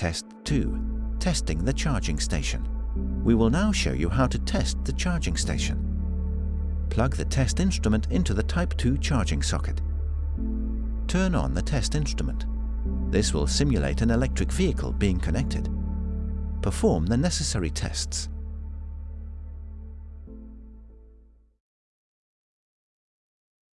Test 2, Testing the Charging Station. We will now show you how to test the charging station. Plug the test instrument into the Type 2 charging socket. Turn on the test instrument. This will simulate an electric vehicle being connected. Perform the necessary tests.